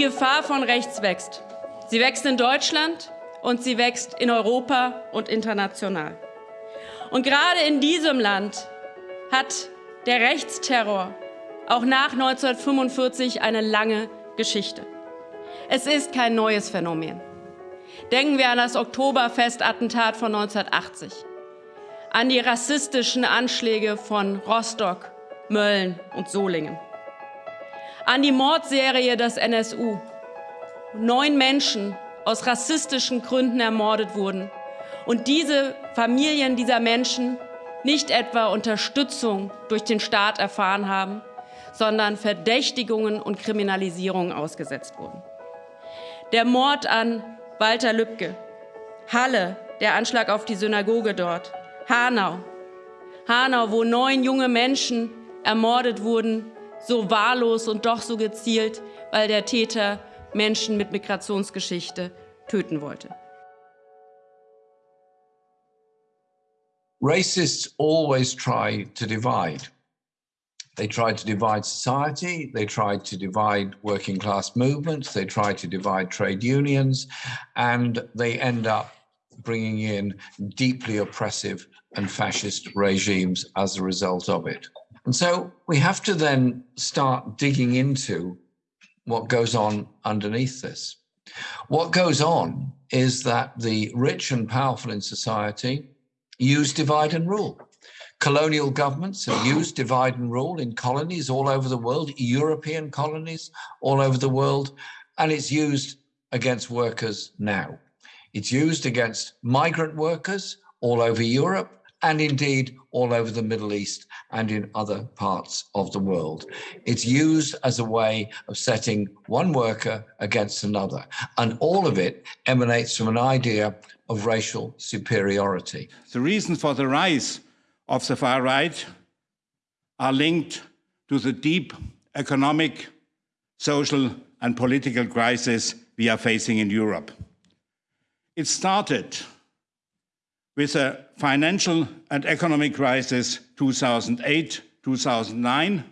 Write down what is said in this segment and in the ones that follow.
Gefahr von rechts wächst. Sie wächst in Deutschland und sie wächst in Europa und international. Und gerade in diesem Land hat der Rechtsterror auch nach 1945 eine lange Geschichte. Es ist kein neues Phänomen. Denken wir an das Oktoberfestattentat von 1980, an die rassistischen Anschläge von Rostock, Mölln und Solingen, an die Mordserie des NSU. Neun Menschen aus rassistischen Gründen ermordet wurden und diese Familien dieser Menschen nicht etwa Unterstützung durch den Staat erfahren haben, sondern Verdächtigungen und Kriminalisierungen ausgesetzt wurden. Der Mord an Walter Lübcke, Halle, der Anschlag auf die Synagoge dort, Hanau, Hanau, wo neun junge Menschen ermordet wurden, so wahllos und doch so gezielt, weil der Täter Menschen mit Migrationsgeschichte töten wollte. Racists always try to divide. They tried to divide society, they tried to divide working class movements, they tried to divide trade unions, and they end up bringing in deeply oppressive and fascist regimes as a result of it. And so we have to then start digging into what goes on underneath this. What goes on is that the rich and powerful in society use divide and rule. Colonial governments have used divide and rule in colonies all over the world, European colonies all over the world, and it's used against workers now. It's used against migrant workers all over Europe and indeed all over the Middle East and in other parts of the world. It's used as a way of setting one worker against another. And all of it emanates from an idea of racial superiority. The reason for the rise of the far right are linked to the deep economic, social and political crisis we are facing in Europe. It started with a financial and economic crisis 2008, 2009,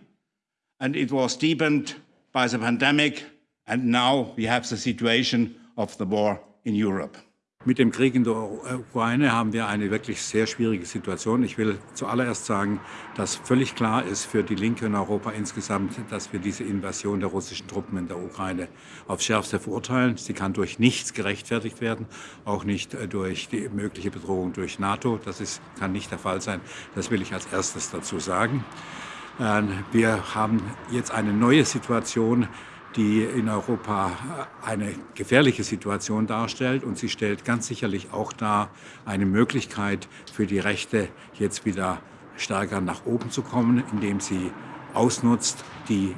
and it was deepened by the pandemic, and now we have the situation of the war in Europe. Mit dem Krieg in der Ukraine haben wir eine wirklich sehr schwierige Situation. Ich will zuallererst sagen, dass völlig klar ist für die Linke in Europa insgesamt, dass wir diese Invasion der russischen Truppen in der Ukraine aufs Schärfste verurteilen. Sie kann durch nichts gerechtfertigt werden, auch nicht äh, durch die mögliche Bedrohung durch NATO. Das ist, kann nicht der Fall sein. Das will ich als erstes dazu sagen. Ähm, wir haben jetzt eine neue Situation, die in Europa eine gefährliche Situation darstellt. Und sie stellt ganz sicherlich auch dar eine Möglichkeit für die Rechte, jetzt wieder stärker nach oben zu kommen, indem sie ausnutzt die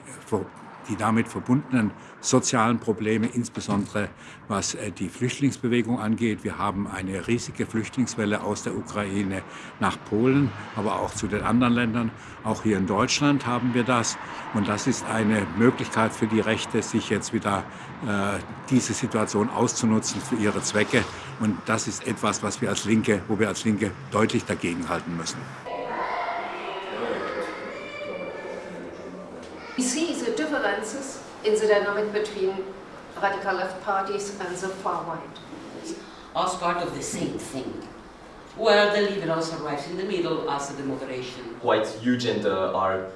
die damit verbundenen sozialen Probleme, insbesondere was äh, die Flüchtlingsbewegung angeht. Wir haben eine riesige Flüchtlingswelle aus der Ukraine nach Polen, aber auch zu den anderen Ländern. Auch hier in Deutschland haben wir das. Und das ist eine Möglichkeit für die Rechte, sich jetzt wieder äh, diese Situation auszunutzen für ihre Zwecke. Und das ist etwas, was wir als Linke, wo wir als Linke deutlich dagegenhalten müssen. We see differences in the dynamic between radical left parties and the far right. As part of the same thing, where the liberals arrive in the middle as the moderation. Quite huge and uh, are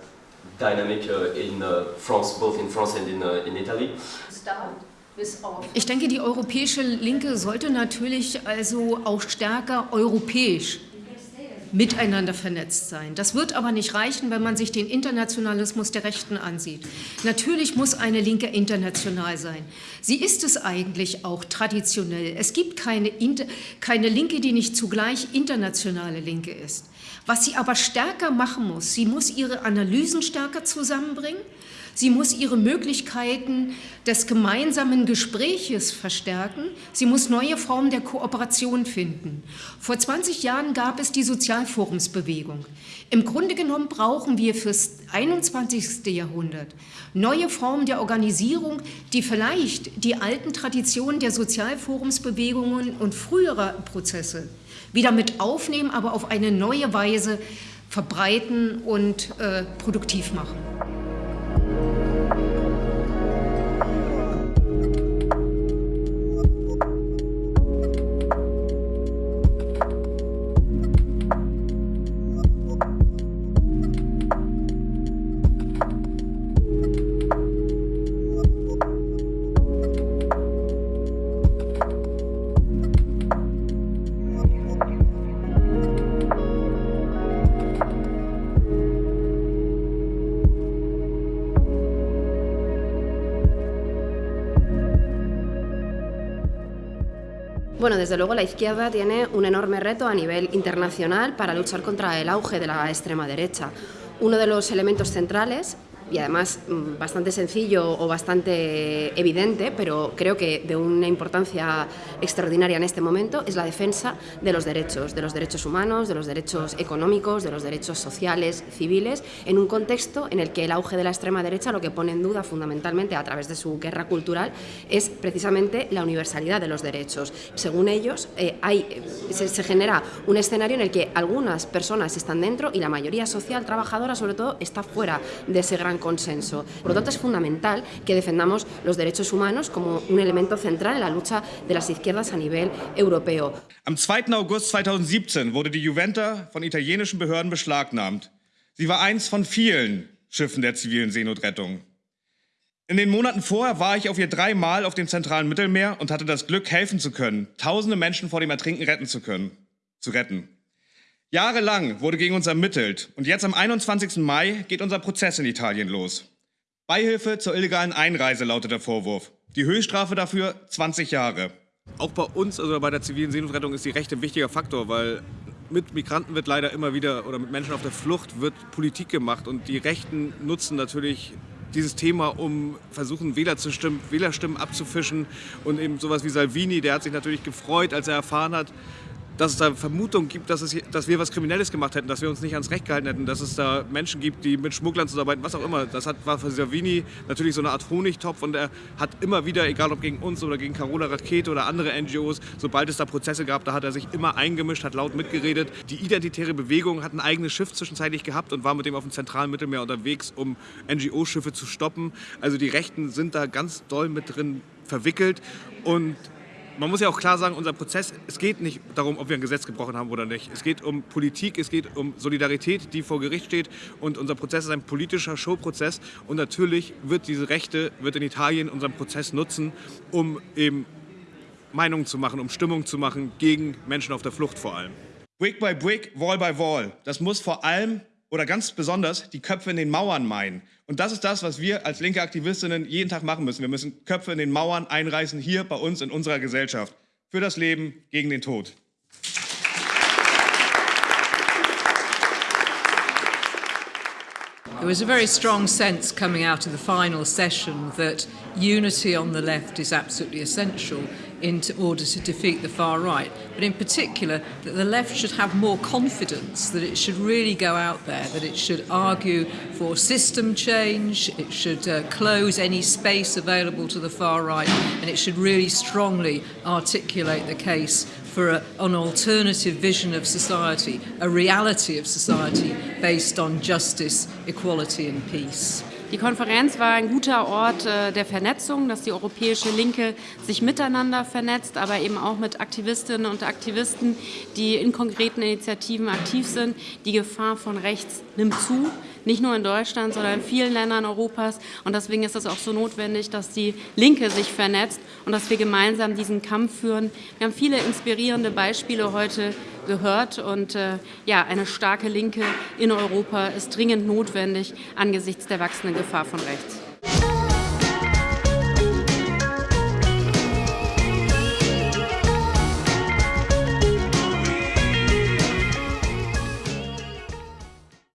dynamic uh, in uh, France, both in France and in, uh, in Italy. Ich denke, die europäische Linke sollte natürlich also auch stärker europäisch miteinander vernetzt sein. Das wird aber nicht reichen, wenn man sich den Internationalismus der Rechten ansieht. Natürlich muss eine Linke international sein. Sie ist es eigentlich auch traditionell. Es gibt keine, keine Linke, die nicht zugleich internationale Linke ist. Was sie aber stärker machen muss, sie muss ihre Analysen stärker zusammenbringen, Sie muss ihre Möglichkeiten des gemeinsamen Gespräches verstärken. Sie muss neue Formen der Kooperation finden. Vor 20 Jahren gab es die Sozialforumsbewegung. Im Grunde genommen brauchen wir fürs 21. Jahrhundert neue Formen der Organisierung, die vielleicht die alten Traditionen der Sozialforumsbewegungen und früherer Prozesse wieder mit aufnehmen, aber auf eine neue Weise verbreiten und äh, produktiv machen. thank you Bueno, desde luego la izquierda tiene un enorme reto a nivel internacional para luchar contra el auge de la extrema derecha. Uno de los elementos centrales y además mm, bastante sencillo o bastante evidente, pero creo que de una importancia extraordinaria en este momento, es la defensa de los derechos, de los derechos humanos, de los derechos económicos, de los derechos sociales, civiles, en un contexto en el que el auge de la extrema derecha lo que pone en duda fundamentalmente a través de su guerra cultural es precisamente la universalidad de los derechos. Según ellos, eh, hay, se, se genera un escenario en el que algunas personas están dentro y la mayoría social trabajadora sobre todo está fuera de ese gran consenso. Por lo tanto, es fundamental que defendamos los derechos humanos como un elemento central en la lucha de las izquierdas a nivel europeo. Am 2. August 2017 wurde die Juventa von italienischen Behörden beschlagnahmt. Sie war eins von vielen Schiffen der zivilen Seenotrettung. In den Monaten vorher war ich auf ihr dreimal auf dem zentralen Mittelmeer und hatte das Glück, helfen zu können, tausende Menschen vor dem Ertrinken retten zu können, zu retten. Jahrelang wurde gegen uns ermittelt und jetzt am 21. Mai geht unser Prozess in Italien los. Beihilfe zur illegalen Einreise lautet der Vorwurf. Die Höchststrafe dafür 20 Jahre. Auch bei uns, also bei der zivilen Seenotrettung, ist die Rechte ein wichtiger Faktor, weil mit Migranten wird leider immer wieder oder mit Menschen auf der Flucht wird Politik gemacht und die Rechten nutzen natürlich dieses Thema, um versuchen, Wähler zu stimmen, Wählerstimmen abzufischen und eben sowas wie Salvini, der hat sich natürlich gefreut, als er erfahren hat, dass es da Vermutungen gibt, dass, es, dass wir was Kriminelles gemacht hätten, dass wir uns nicht ans Recht gehalten hätten, dass es da Menschen gibt, die mit Schmugglern zusammenarbeiten, was auch immer. Das hat, war für Savini natürlich so eine Art Honigtopf und er hat immer wieder, egal ob gegen uns oder gegen Carola Rakete oder andere NGOs, sobald es da Prozesse gab, da hat er sich immer eingemischt, hat laut mitgeredet. Die identitäre Bewegung hat ein eigenes Schiff zwischenzeitlich gehabt und war mit dem auf dem zentralen Mittelmeer unterwegs, um NGO-Schiffe zu stoppen. Also die Rechten sind da ganz doll mit drin verwickelt und man muss ja auch klar sagen, unser Prozess, es geht nicht darum, ob wir ein Gesetz gebrochen haben oder nicht. Es geht um Politik, es geht um Solidarität, die vor Gericht steht. Und unser Prozess ist ein politischer Showprozess. Und natürlich wird diese Rechte, wird in Italien unseren Prozess nutzen, um eben Meinungen zu machen, um Stimmung zu machen gegen Menschen auf der Flucht vor allem. Brick by Brick, Wall by Wall. Das muss vor allem oder ganz besonders die Köpfe in den Mauern meinen. Und das ist das, was wir als linke Aktivistinnen jeden Tag machen müssen. Wir müssen Köpfe in den Mauern einreißen, hier bei uns in unserer Gesellschaft. Für das Leben, gegen den Tod. There was a very strong sense coming out of the final session that unity on the left is absolutely essential in order to defeat the far right, but in particular that the left should have more confidence, that it should really go out there, that it should argue for system change, it should uh, close any space available to the far right, and it should really strongly articulate the case for a, an alternative vision of society, a reality of society based on justice, equality and peace. Die Konferenz war ein guter Ort äh, der Vernetzung, dass die europäische Linke sich miteinander vernetzt, aber eben auch mit Aktivistinnen und Aktivisten, die in konkreten Initiativen aktiv sind. Die Gefahr von rechts nimmt zu, nicht nur in Deutschland, sondern in vielen Ländern Europas. Und deswegen ist es auch so notwendig, dass die Linke sich vernetzt und dass wir gemeinsam diesen Kampf führen. Wir haben viele inspirierende Beispiele heute gehört. Und äh, ja, eine starke Linke in Europa ist dringend notwendig angesichts der wachsenden Gefahr von rechts.